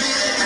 Yes.